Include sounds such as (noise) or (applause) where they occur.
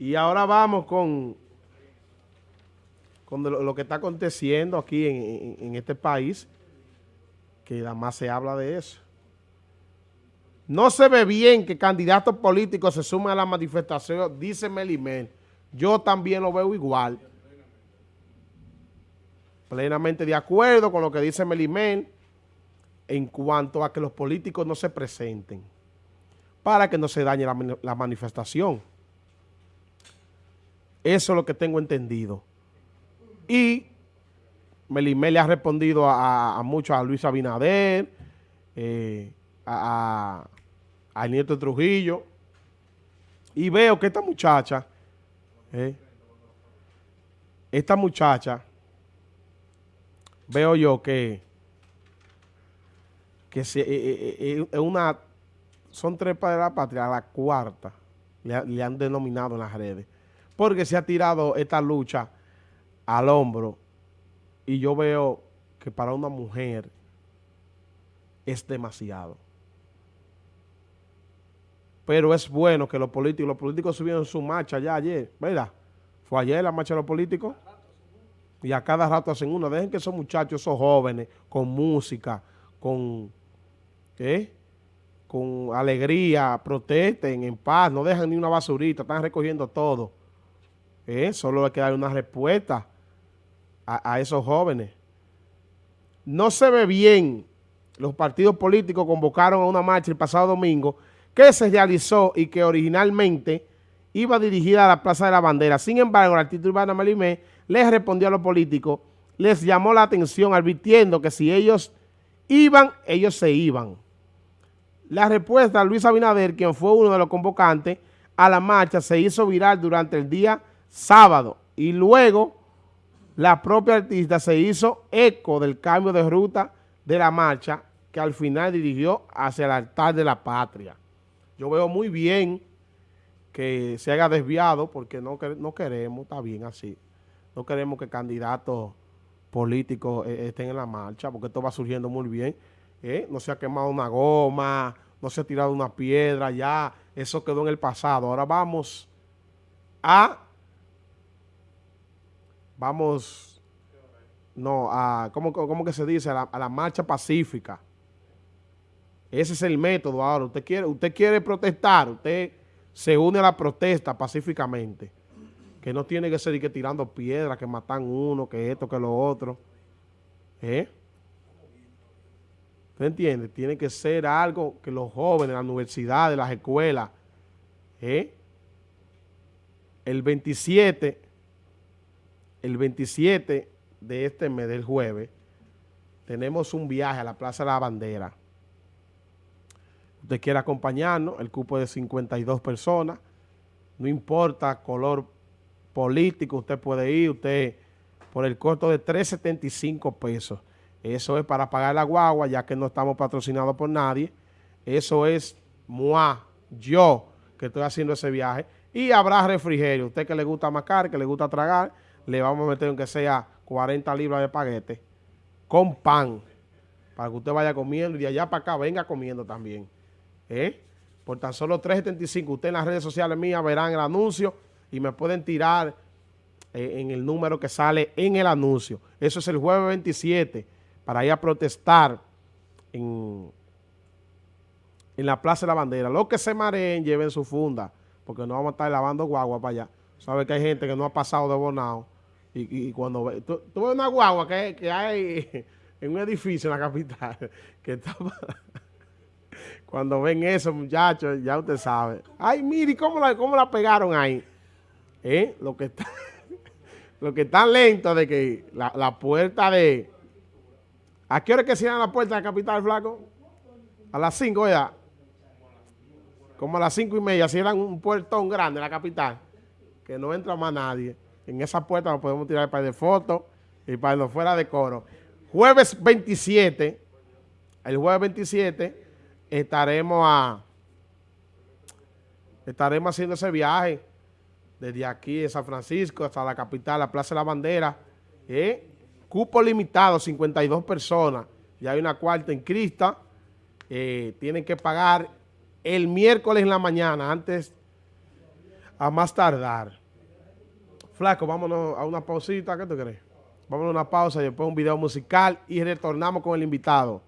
Y ahora vamos con, con lo, que está aconteciendo aquí en, este país, que además se habla de eso. No se ve bien que candidatos políticos se sumen a la manifestación, dice Melimel. Yo también lo veo igual. Plenamente de acuerdo con lo que dice Melimel en cuanto a que los políticos no se presenten para que no se dañe la manifestación. Eso es lo que tengo entendido. Y Melimé le ha respondido a, a muchos, a Luis Abinader, eh, a, a, Nieto Trujillo. Y veo que esta muchacha, eh, esta muchacha, veo yo que, que eh, es una, son tres para la patria, la cuarta, le han denominado en las redes porque se ha tirado esta lucha al hombro y yo veo que para una mujer es demasiado. Pero es bueno que los políticos, los políticos subieron su marcha ya ayer, ¿verdad? Fue ayer la marcha de los políticos. Y a cada rato hacen una. Dejen que esos muchachos, esos jóvenes, con música, con, ¿qué? con alegría, protesten en paz, no dejan ni una basurita, están recogiendo todo. ¿Eh? Solo hay que dar una respuesta a, esos jóvenes. No se ve bien. Los partidos políticos convocaron a una marcha el pasado domingo que se realizó y que originalmente iba dirigida a la Plaza de la Bandera. Sin embargo, el artista urbano Melimé les respondió a los políticos, les llamó la atención advirtiendo que si ellos iban, ellos se iban. La respuesta de Luis Abinader, quien fue uno de los convocantes a la marcha, se hizo viral durante el día sábado y luego la propia artista se hizo eco del cambio de ruta de la marcha que al final dirigió hacia el altar de la patria. Yo veo muy bien que se haya desviado porque no, no queremos, está bien así, no queremos que candidatos políticos eh, estén en la marcha porque esto va surgiendo muy bien. ¿eh? No se ha quemado una goma, no se ha tirado una piedra, ya eso quedó en el pasado. Ahora vamos a vamos, no, a, ¿cómo, que se dice? A la, marcha pacífica. Ese es el método ahora. Usted quiere, usted quiere protestar, usted se une a la protesta pacíficamente. Que no tiene que ser tirando piedras, que matan uno, que esto, que lo otro. ¿Eh? ¿Usted entiende? Tiene que ser algo que los jóvenes, las universidades, las escuelas, ¿eh? el 27 el 27 de este mes, del jueves, tenemos un viaje a la Plaza de la Bandera. Usted quiere acompañarnos, el cupo es de 52 personas, no importa color político, usted puede ir, usted por el costo de 3.75 pesos. Eso es para pagar la guagua, ya que no estamos patrocinados por nadie. Eso es moi, yo, que estoy haciendo ese viaje. Y habrá refrigerio. Usted que le gusta macar, que le gusta tragar, le vamos a meter aunque sea 40 libras de paquete con pan para que usted vaya comiendo y de allá para acá venga comiendo también. ¿eh? Por tan solo 3.75. Usted en las redes sociales mías verán el anuncio y me pueden tirar eh, en el número que sale en el anuncio. Eso es el jueves 27 para ir a protestar en, en la Plaza de la Bandera. Los que se mareen lleven su funda porque no vamos a estar lavando guagua para allá. Sabe que hay gente que no ha pasado de bonado y, cuando ve, tú, ves una guagua que, que, hay (laughs) en un edificio en la capital, (laughs) que (laughs) cuando ven eso, muchachos, ya usted sabe. Ay, mire, ¿cómo la, cómo la pegaron ahí? ¿Eh? Lo que está, lo que está lento de que la, la puerta de... ¿A qué hora es que cierran la puerta de la capital, flaco? A las 5 ya. Como a las cinco y media cierran un puertón grande en la capital, que no entra más nadie. En esa puerta nos podemos tirar para de fotos y para no fuera de coro. Jueves 27, el jueves 27, estaremos a estaremos haciendo ese viaje desde aquí de San Francisco hasta la capital, la Plaza de la Bandera. ¿eh? Cupo limitado, 52 personas. Y hay una cuarta en Crista. Eh, tienen que pagar el miércoles en la mañana, antes a más tardar. Flaco, vámonos a una pausita, ¿qué tú crees? Vámonos a una pausa y después un video musical y retornamos con el invitado.